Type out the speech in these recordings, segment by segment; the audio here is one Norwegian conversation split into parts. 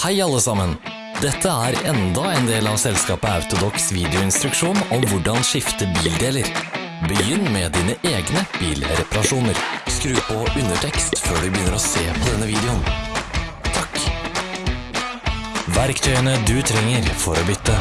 Hei alle sammen! Dette er enda en del av selskapet Autodox videoinstruksjon om hvordan skifte bildeler. Begynn med dine egne bilreparasjoner. Skru på undertekst før du begynner å se på denne videoen. Takk. Verktøyene du trenger for å bytte.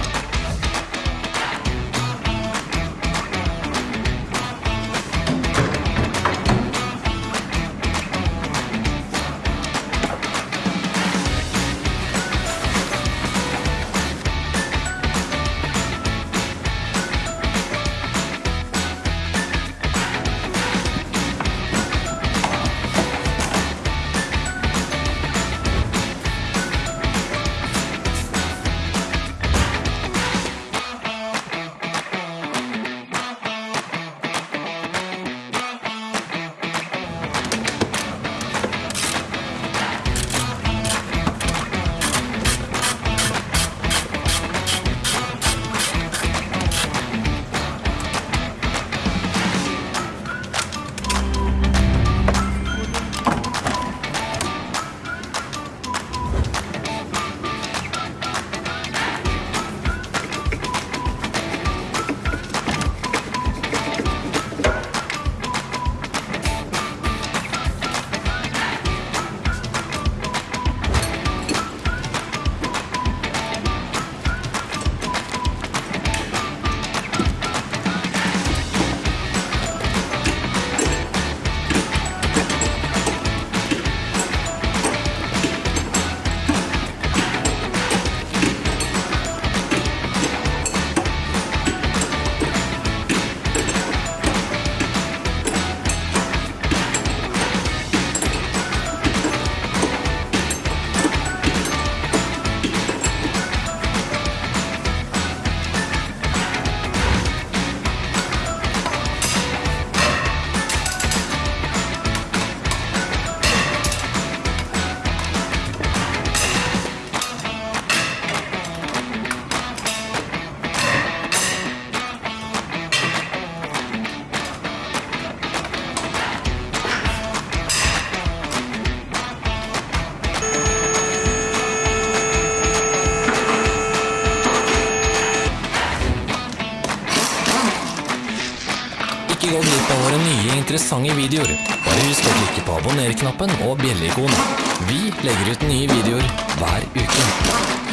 Interessante videoer. Bare husk å klikke på abonner-knappen og bjelleikonet. Vi legger ut nye videoer hver uke.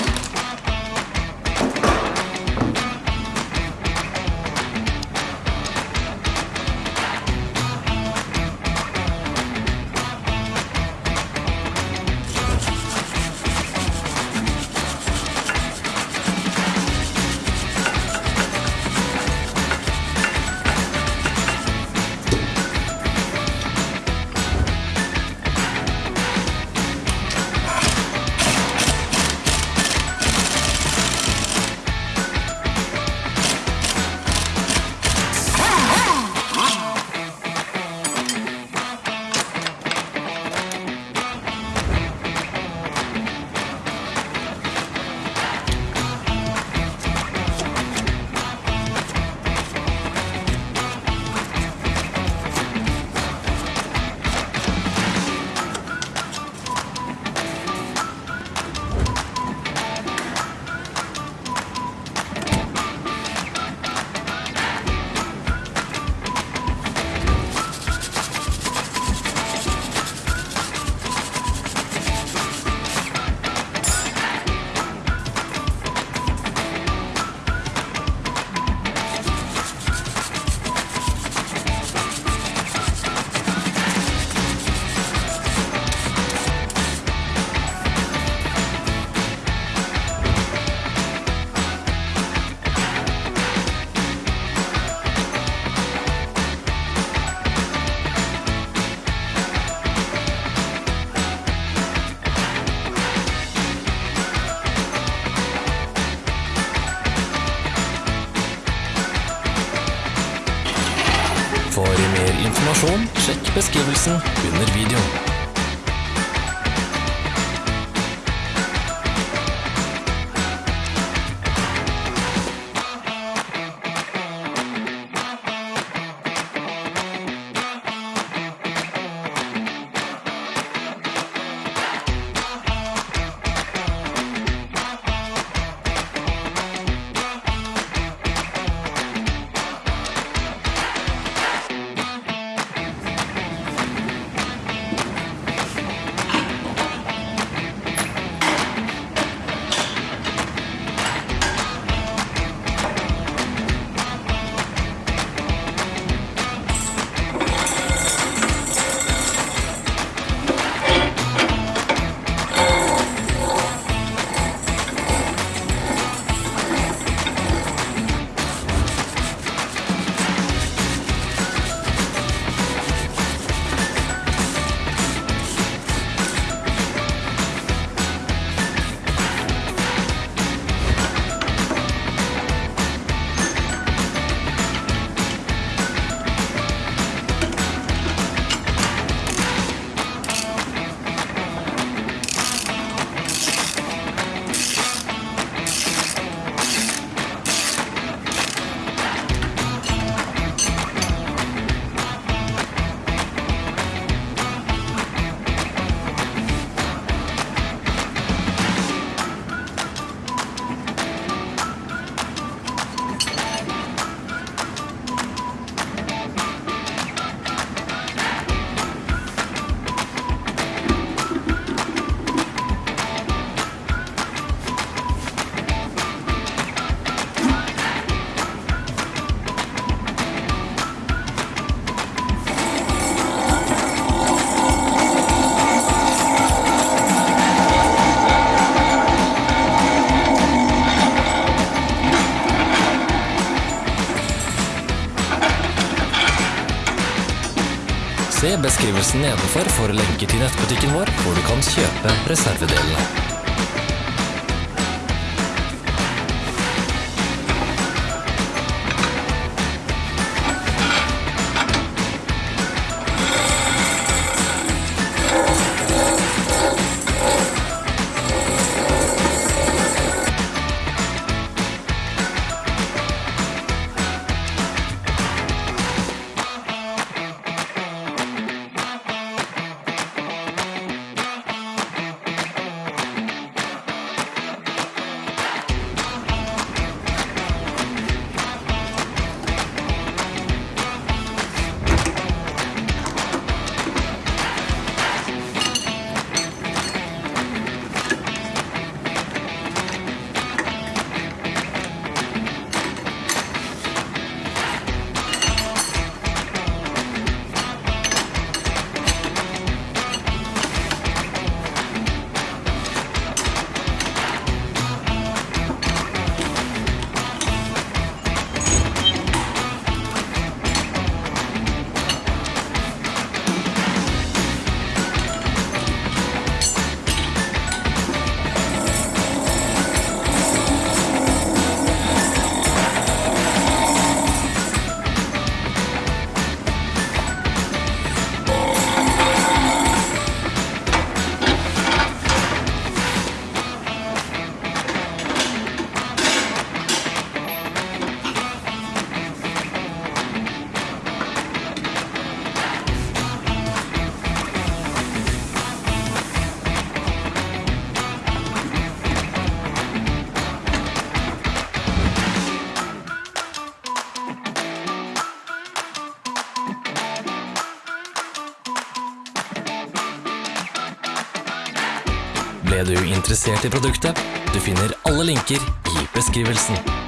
Informasjon, sjekk beskrivelsen under videoen. Beskrivelsen nedenfor for lenker til nettbutikken vår, hvor du kan kjøpe reservedelene. Interessert i produktet? Du finner alle linker i beskrivelsen.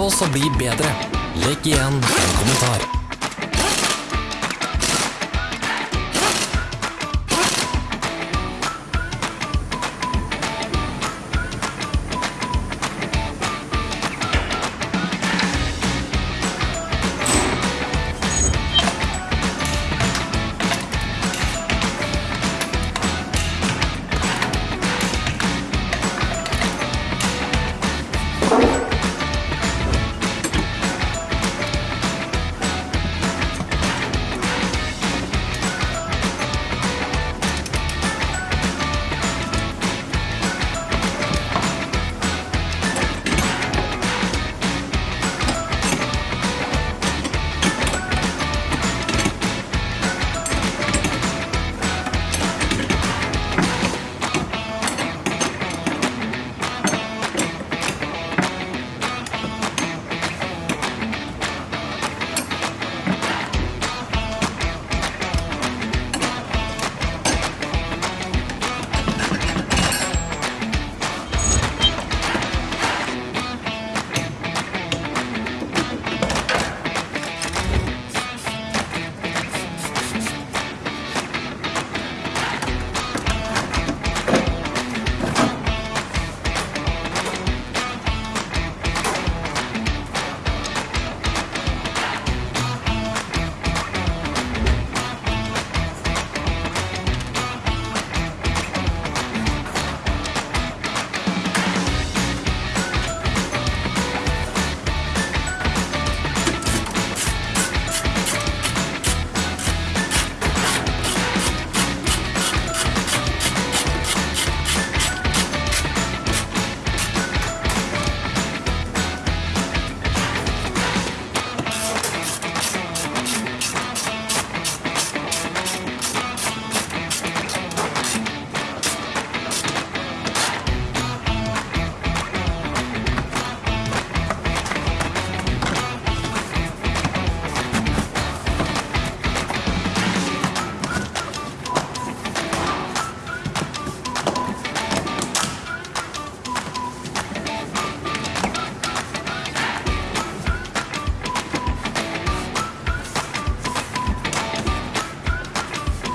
Oss å bli bedre. Legg igjen en kommentar.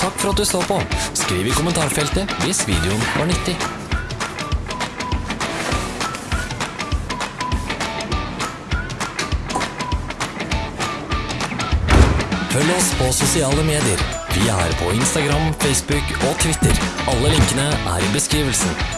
Takk for at du så på. Skriv i kommentarfeltet hvis videoen var nyttig. Følg oss på sosiale medier. Vi er på Instagram, Facebook og Twitter. Alle linkene er i beskrivelsen.